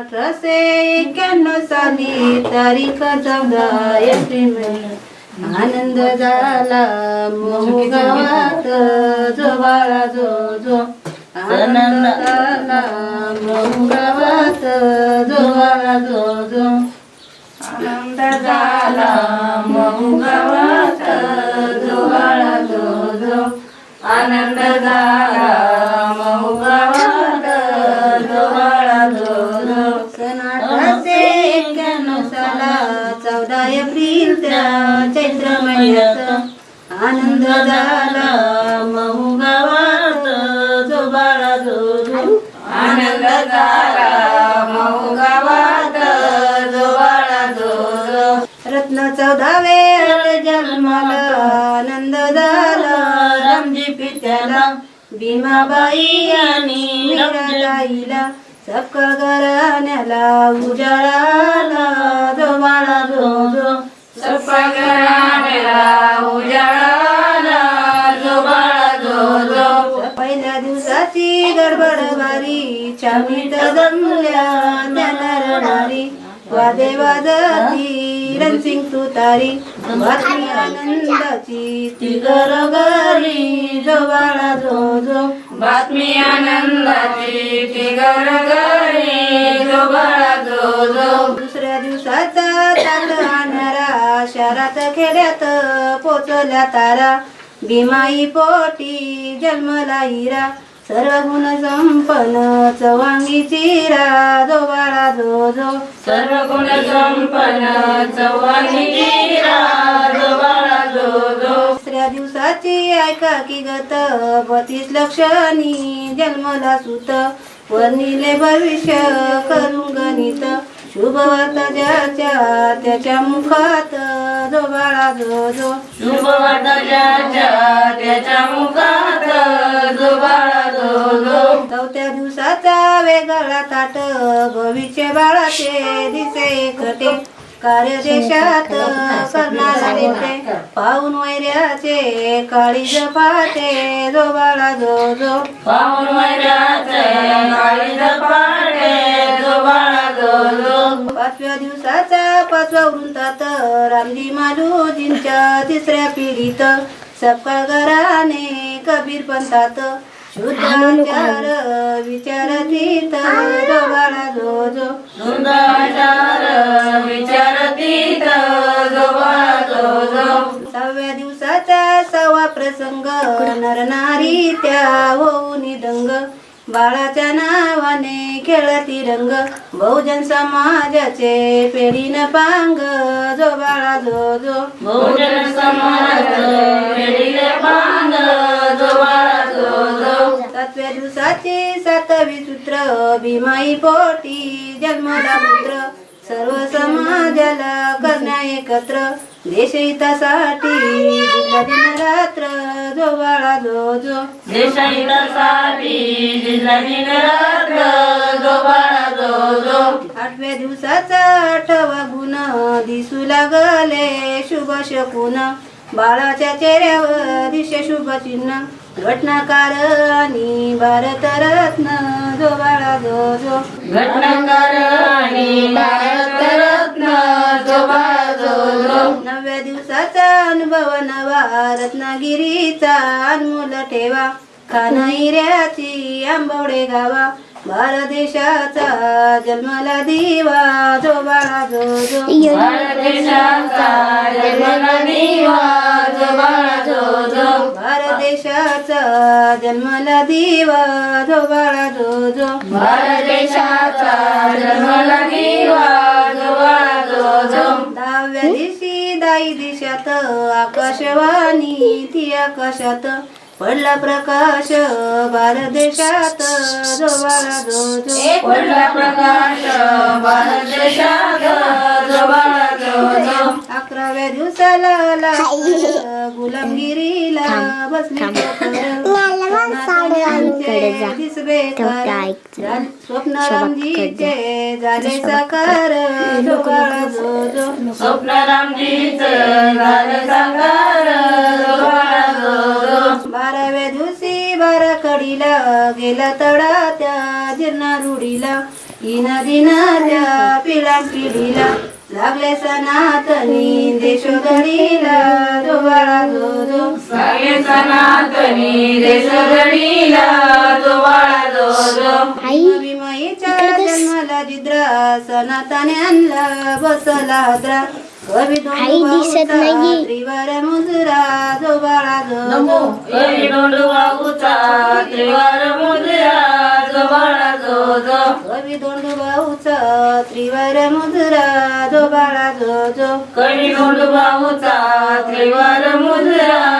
अठराशे एक्क्याण्णव साली तारीख चौदा एप्रिल महिना आनंद झाला महू गावात जो बाळा जो जो. आनंद झाला महू गावात जो बाळा जो जो. आनंद झाला महू गावात चौदा एप्रिलच्या चैत्र महिन्यात आनंद झाला. मऊ गावात जो बाळा जो आनंद झाला. मऊ गावात जो बाळा जो जो रत्न चौदा वेळ जन्माला. आनंद झाला. रामजी पित्याला भीमाबाई आणि मीराबाईला सबका घराण्याला उजाळाला झोबाळा जो जो सबका घराण्याला उजाळाला जो जो पहिल्या दिवसाची गडबड वारी जमल्या त्याला रणारी वादे वादती रणसिंग तुतारी बातमी आनंदाची ती गरगरी जो बाळा जो जो बातमी आनंदाची ती घरोघरी शहरात खेड्यात पोचल्या तारा. भीमाई पोटी जन्मला हिरा सर्व गुण संपन्न चवांगी चिरा. जो बाळा जो जो. सर्व गुण संपन्न चवांगी चिरा. जो बाळा जो जो. दुसऱ्या दिवसाची ऐका की गत. बतीस लक्षणी जन्मला सुत. वर्णिले भविष्य करून गणित. शुभ वार्ता ज्याच्या त्याच्या मुखात जो बाळा जो जो. शुभ वार्ता ज्याच्या त्याच्या मुखात जो बाळा जो जो. चौथ्या दिवसाचा वेगळा ताट भविष्य बाळाचे दिसे एकटे. कार्य देशात करणारा नेते पाहून वैऱ्याचे काळी जपाटे जो बाळा जो जो. पाहून वैऱ्याचे काळी जपाटे जो बाळा पाचव्या दिवसाचा पाचवा वृंतात रामजी मालूजींच्या तिसऱ्या पिढीत सबका घराने कबीर पंथात शुद्धाचार विचारतीत बाळा जो जो शुद्धाचार विचारतीत जो जो जो सहाव्या दिवसाचा सहावा प्रसंग नरनारी त्या होऊन दंग बाळाच्या नावाने खेळती रंग बहुजन समाजाचे पेढीन पांग जो बाळा जो जो. बहुजन समाज पांग जो बाळा जो जो. सातव्या दिवसाचे सातवी सूत्र भीमाई पोटी जन्मला पुत्र सर्व समाजाला करण्या एकत्र. देश हितासाठी जिल्हा दिन रात्र जो बाळा जो जो. देशहितासाठी जिल्हा दिन रात्र जो बाळा जो जो. आठव्या दिवसाचा आठवा गुण दिसू लागले शुभ शकून. बाळाच्या चेहऱ्यावर दिशे शुभ चिन्ह. घटनाकार आणि भारत रत्न जो बाळा जो जो. घटनाकार आणि भारत रत्न जो बाळा जो जो. नवव्या दिवसाचा अनुभव नवा रत्नागिरीचा अनमोल ठेवा. खानाईऱ्याची आंबवडे गावा. भारत देशाचा जन्मला दिवा जो बाळा जो जो. भारत देशाचा जन्मला दिवा जो बाळा जन्मला दिवा जो बाळा जो जो भारत देशाचा जन्मला दिवा जो बाळा जो जो दहाव्या दिवशी दाई दिशात आकाशवाणी ती आकाशात. पडला प्रकाश भारत देशात जो बाळा जो जो पडला प्रकाश भारत देशात जो बाळा जो जो अकराव्या दिवसाला लागलं गुलामगिरीला बसली स्वप्न रामजीचे झाले साकार जो. बाळा जो जो स्वप्न रामजीचे झाले साकार जो बाळा जो जो बाराव्या दिवशी बारा कडीला गेला तडा त्या जीर्ण रुडीला नदी नद्या पिढ्या पिढीला. लागले सनातनी देशोधडीला जो बाळा जो जो. सगळे सनातनी जो जो. भीमाईच्या जन्माला जिद्रा सनातने आणला बसला द्रा कवी दिसत नाहीये. त्रिवार मुजरा कवी त्रिवार मुद्रा जो बाळा जो जो कवी दोंडू त्रिवार मुजरा जो बाळा जो जो. कवी डोंडूबाऊचा त्रिवार मुजरा